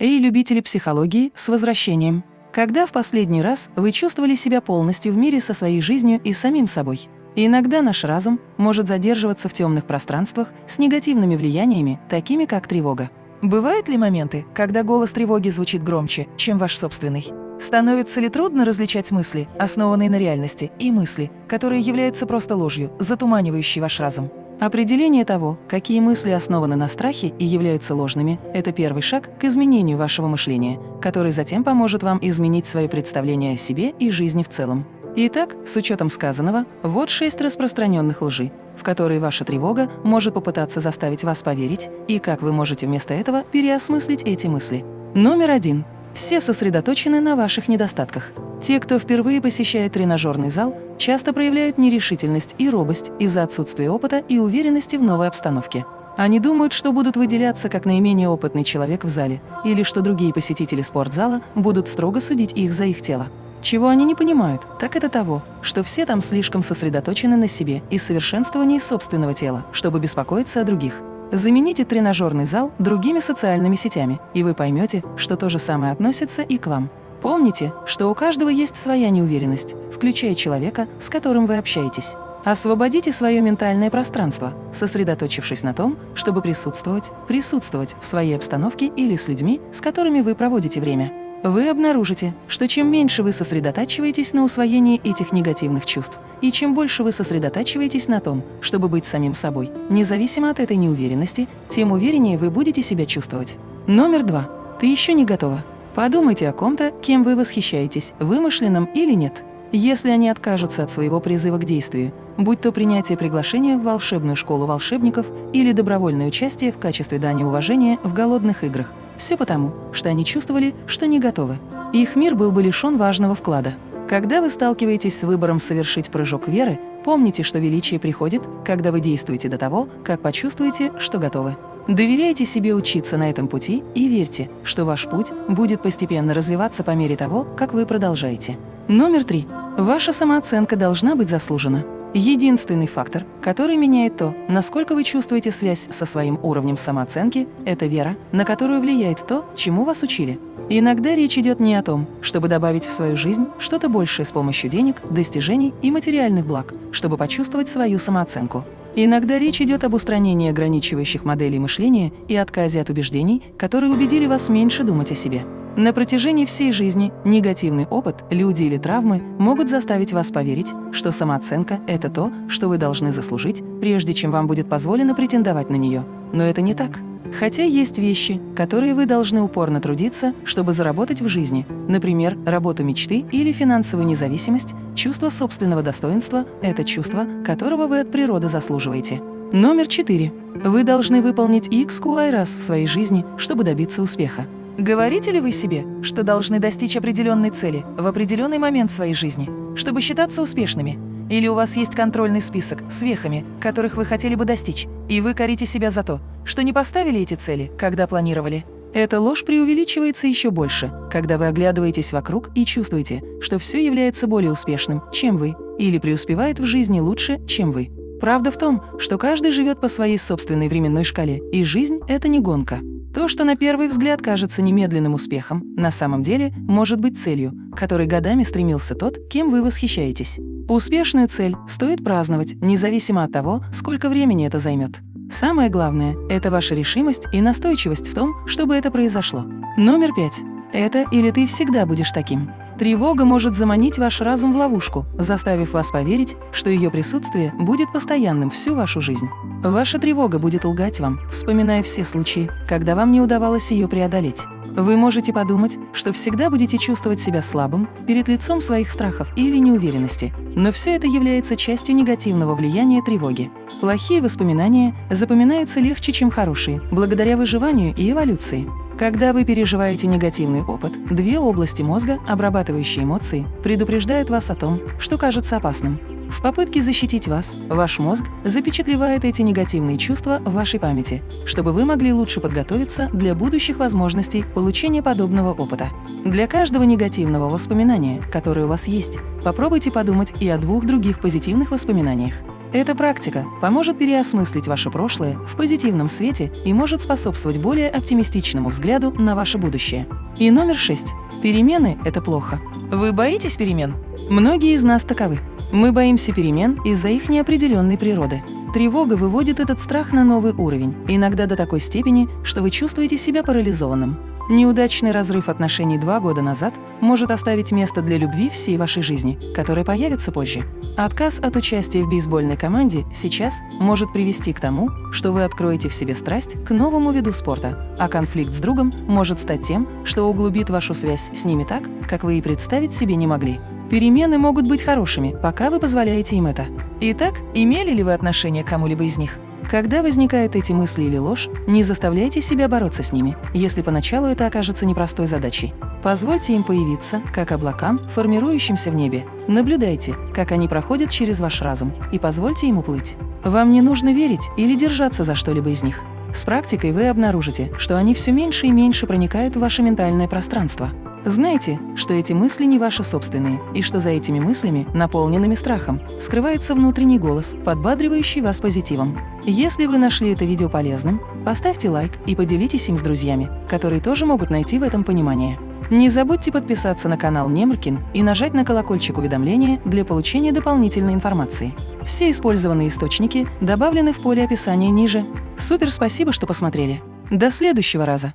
Эй, любители психологии, с возвращением! Когда в последний раз вы чувствовали себя полностью в мире со своей жизнью и самим собой? Иногда наш разум может задерживаться в темных пространствах с негативными влияниями, такими как тревога. Бывают ли моменты, когда голос тревоги звучит громче, чем ваш собственный? Становится ли трудно различать мысли, основанные на реальности, и мысли, которые являются просто ложью, затуманивающей ваш разум? Определение того, какие мысли основаны на страхе и являются ложными, это первый шаг к изменению вашего мышления, который затем поможет вам изменить свое представление о себе и жизни в целом. Итак, с учетом сказанного, вот шесть распространенных лжи, в которые ваша тревога может попытаться заставить вас поверить, и как вы можете вместо этого переосмыслить эти мысли. Номер один. Все сосредоточены на ваших недостатках. Те, кто впервые посещает тренажерный зал, часто проявляют нерешительность и робость из-за отсутствия опыта и уверенности в новой обстановке. Они думают, что будут выделяться как наименее опытный человек в зале, или что другие посетители спортзала будут строго судить их за их тело. Чего они не понимают, так это того, что все там слишком сосредоточены на себе и совершенствовании собственного тела, чтобы беспокоиться о других. Замените тренажерный зал другими социальными сетями, и вы поймете, что то же самое относится и к вам. Помните, что у каждого есть своя неуверенность, включая человека, с которым вы общаетесь. Освободите свое ментальное пространство, сосредоточившись на том, чтобы присутствовать, присутствовать в своей обстановке или с людьми, с которыми вы проводите время. Вы обнаружите, что чем меньше вы сосредотачиваетесь на усвоении этих негативных чувств, и чем больше вы сосредотачиваетесь на том, чтобы быть самим собой, независимо от этой неуверенности, тем увереннее вы будете себя чувствовать. Номер два. Ты еще не готова. Подумайте о ком-то, кем вы восхищаетесь, вымышленном или нет. Если они откажутся от своего призыва к действию, будь то принятие приглашения в волшебную школу волшебников или добровольное участие в качестве дани уважения в голодных играх, все потому, что они чувствовали, что не готовы. Их мир был бы лишен важного вклада. Когда вы сталкиваетесь с выбором совершить прыжок веры, помните, что величие приходит, когда вы действуете до того, как почувствуете, что готовы. Доверяйте себе учиться на этом пути и верьте, что ваш путь будет постепенно развиваться по мере того, как вы продолжаете. Номер три. Ваша самооценка должна быть заслужена. Единственный фактор, который меняет то, насколько вы чувствуете связь со своим уровнем самооценки, это вера, на которую влияет то, чему вас учили. Иногда речь идет не о том, чтобы добавить в свою жизнь что-то большее с помощью денег, достижений и материальных благ, чтобы почувствовать свою самооценку. Иногда речь идет об устранении ограничивающих моделей мышления и отказе от убеждений, которые убедили вас меньше думать о себе. На протяжении всей жизни негативный опыт, люди или травмы могут заставить вас поверить, что самооценка – это то, что вы должны заслужить, прежде чем вам будет позволено претендовать на нее. Но это не так. Хотя есть вещи, которые вы должны упорно трудиться, чтобы заработать в жизни. Например, работу мечты или финансовую независимость, чувство собственного достоинства – это чувство, которого вы от природы заслуживаете. Номер четыре. Вы должны выполнить XQI раз в своей жизни, чтобы добиться успеха. Говорите ли вы себе, что должны достичь определенной цели в определенный момент своей жизни, чтобы считаться успешными? Или у вас есть контрольный список с вехами, которых вы хотели бы достичь, и вы корите себя за то, что не поставили эти цели, когда планировали? Эта ложь преувеличивается еще больше, когда вы оглядываетесь вокруг и чувствуете, что все является более успешным, чем вы, или преуспевает в жизни лучше, чем вы. Правда в том, что каждый живет по своей собственной временной шкале, и жизнь – это не гонка. То, что на первый взгляд кажется немедленным успехом, на самом деле может быть целью, которой годами стремился тот, кем вы восхищаетесь. Успешную цель стоит праздновать, независимо от того, сколько времени это займет. Самое главное – это ваша решимость и настойчивость в том, чтобы это произошло. Номер пять. Это или ты всегда будешь таким. Тревога может заманить ваш разум в ловушку, заставив вас поверить, что ее присутствие будет постоянным всю вашу жизнь. Ваша тревога будет лгать вам, вспоминая все случаи, когда вам не удавалось ее преодолеть. Вы можете подумать, что всегда будете чувствовать себя слабым перед лицом своих страхов или неуверенности, но все это является частью негативного влияния тревоги. Плохие воспоминания запоминаются легче, чем хорошие, благодаря выживанию и эволюции. Когда вы переживаете негативный опыт, две области мозга, обрабатывающие эмоции, предупреждают вас о том, что кажется опасным. В попытке защитить вас, ваш мозг запечатлевает эти негативные чувства в вашей памяти, чтобы вы могли лучше подготовиться для будущих возможностей получения подобного опыта. Для каждого негативного воспоминания, которое у вас есть, попробуйте подумать и о двух других позитивных воспоминаниях. Эта практика поможет переосмыслить ваше прошлое в позитивном свете и может способствовать более оптимистичному взгляду на ваше будущее. И номер шесть. Перемены – это плохо. Вы боитесь перемен? Многие из нас таковы. Мы боимся перемен из-за их неопределенной природы. Тревога выводит этот страх на новый уровень, иногда до такой степени, что вы чувствуете себя парализованным. Неудачный разрыв отношений два года назад может оставить место для любви всей вашей жизни, которая появится позже. Отказ от участия в бейсбольной команде сейчас может привести к тому, что вы откроете в себе страсть к новому виду спорта, а конфликт с другом может стать тем, что углубит вашу связь с ними так, как вы и представить себе не могли. Перемены могут быть хорошими, пока вы позволяете им это. Итак, имели ли вы отношение к кому-либо из них? Когда возникают эти мысли или ложь, не заставляйте себя бороться с ними, если поначалу это окажется непростой задачей. Позвольте им появиться, как облакам, формирующимся в небе. Наблюдайте, как они проходят через ваш разум, и позвольте им уплыть. Вам не нужно верить или держаться за что-либо из них. С практикой вы обнаружите, что они все меньше и меньше проникают в ваше ментальное пространство. Знайте, что эти мысли не ваши собственные, и что за этими мыслями, наполненными страхом, скрывается внутренний голос, подбадривающий вас позитивом. Если вы нашли это видео полезным, поставьте лайк и поделитесь им с друзьями, которые тоже могут найти в этом понимание. Не забудьте подписаться на канал Немркин и нажать на колокольчик уведомления для получения дополнительной информации. Все использованные источники добавлены в поле описания ниже. Супер спасибо, что посмотрели. До следующего раза!